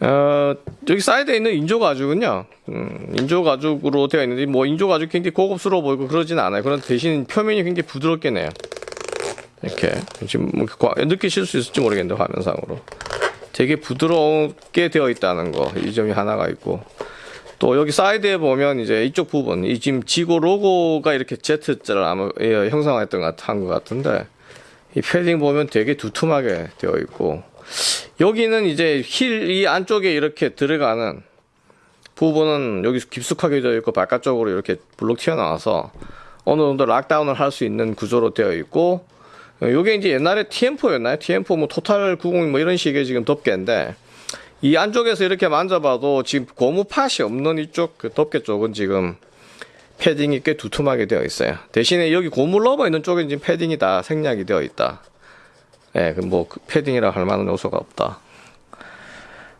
어, 여기 사이드에 있는 인조 가죽은요, 음, 인조 가죽으로 되어 있는데, 뭐, 인조 가죽 굉장히 고급스러워 보이고 그러진 않아요. 그런 대신 표면이 굉장히 부드럽네요. 이렇게. 지금 뭐 과- 느끼실 수 있을지 모르겠는데, 화면상으로. 되게 부드럽게 되어 있다는 거, 이 점이 하나가 있고. 또 여기 사이드에 보면 이제 이쪽 부분, 이 지금 지고 로고가 이렇게 Z자를 아마 예, 형상화했던 것, 같- 한것 같은데, 이 패딩 보면 되게 두툼하게 되어 있고, 여기는 이제 힐 이 안쪽에 이렇게 들어가는 부분은 여기 깊숙하게 되어 있고 바깥쪽으로 이렇게 볼록 튀어나와서 어느 정도 lockdown을 할 수 있는 구조로 되어 있고 어, 요게 이제 옛날에 TM4였나요? TM4 뭐 토탈 90 뭐 이런 식의 지금 덮개인데 이 안쪽에서 이렇게 만져봐도 지금 고무 팥이 없는 이쪽 그 덮개 쪽은 지금 패딩이 꽤 두툼하게 되어 있어요. 대신에 여기 고무 rubber 있는 쪽은 지금 패딩이 다 생략이 되어 있다. 예, 그뭐 패딩이라 할 만한 요소가 없다.